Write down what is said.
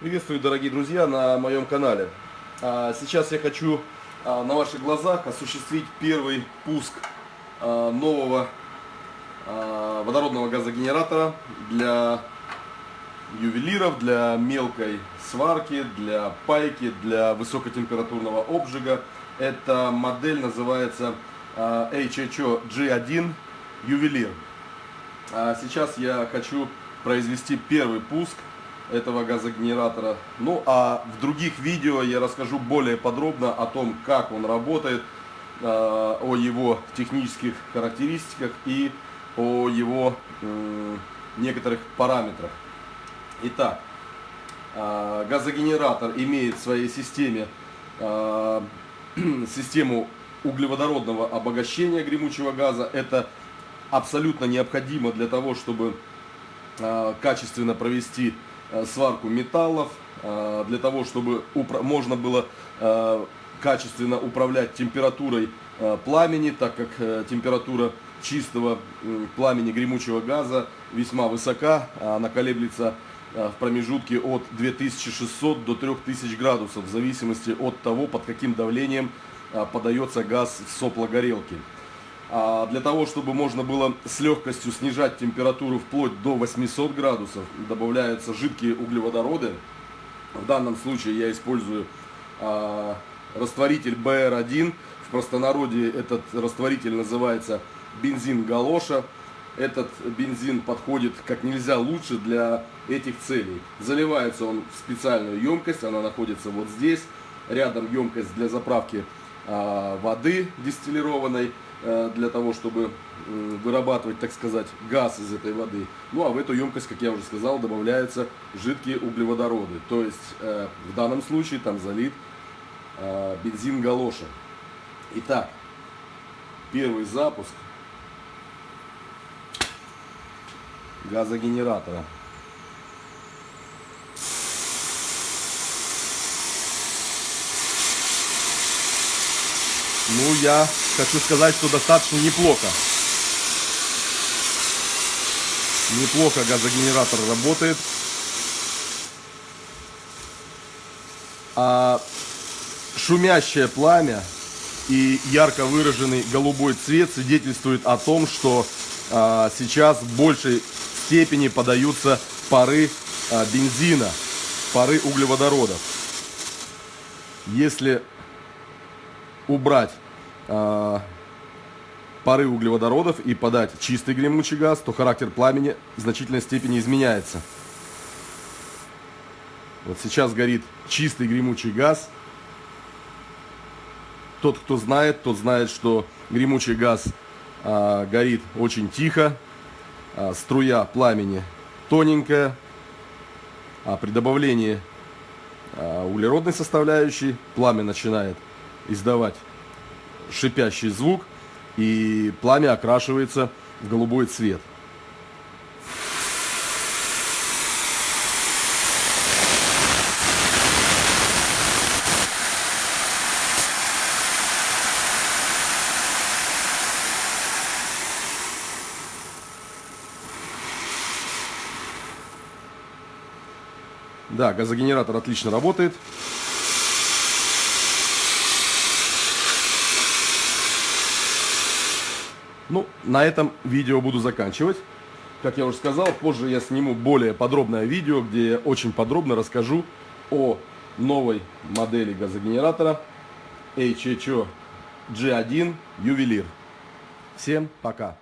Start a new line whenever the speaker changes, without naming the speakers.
Приветствую, дорогие друзья, на моем канале. А, Сейчас я хочу а, на ваших глазах осуществить первый пуск а, нового водородного газогенератора для ювелиров, для мелкой сварки, для пайки, для высокотемпературного обжига. Эта модель называется HHO G1 Ювелир. Сейчас я хочу произвести первый пуск этого газогенератора. Ну а в других видео я расскажу более подробно о том, как он работает, э, о его технических характеристиках и о его некоторых параметрах. Итак, э, газогенератор имеет в своей системе э, систему углеводородного обогащения гремучего газа. Это абсолютно необходимо для того, чтобы качественно провести сварку металлов, э, для того, чтобы можно было э, качественно управлять температурой э, пламени, так как э, температура чистого пламени гремучего газа весьма высока, она колеблется э, в промежутке от 2600 до 3000 градусов, в зависимости от того, под каким давлением э, подается газ в сопло горелки. А для того, чтобы можно было с легкостью снижать температуру вплоть до 800 градусов, добавляются жидкие углеводороды. В данном случае я использую а, растворитель BR1. В простонародье этот растворитель называется бензин галоша. Этот бензин подходит как нельзя лучше для этих целей. Заливается он в специальную емкость, она находится вот здесь. Рядом емкость для заправки а, воды дистиллированной э, для того, чтобы м, вырабатывать, так сказать, газ из этой воды. Ну а в эту емкость, как я уже сказал, добавляются жидкие углеводороды. То есть э, в данном случае там залит э, бензин галоша. Итак, первый запуск газогенератора. Ну, я хочу сказать, что достаточно неплохо. Неплохо газогенератор работает. А шумящее пламя и ярко выраженный голубой цвет свидетельствует о том, что а, сейчас в большей степени подаются пары а, бензина, пары углеводородов. Если убрать а, пары углеводородов и подать чистый гремучий газ, то характер пламени в значительной степени изменяется. Вот сейчас горит чистый гремучий газ. Тот, кто знает, тот знает, что гремучий газ а, горит очень тихо, а, струя пламени тоненькая, а при добавлении а, углеродной составляющей пламя начинает издавать шипящий звук, и пламя окрашивается в голубой цвет. Да, газогенератор отлично работает. Ну, на этом видео буду заканчивать. Как я уже сказал, позже я сниму более подробное видео, где я очень подробно расскажу о новой модели газогенератора HHO G1 Ювелир. Всем пока!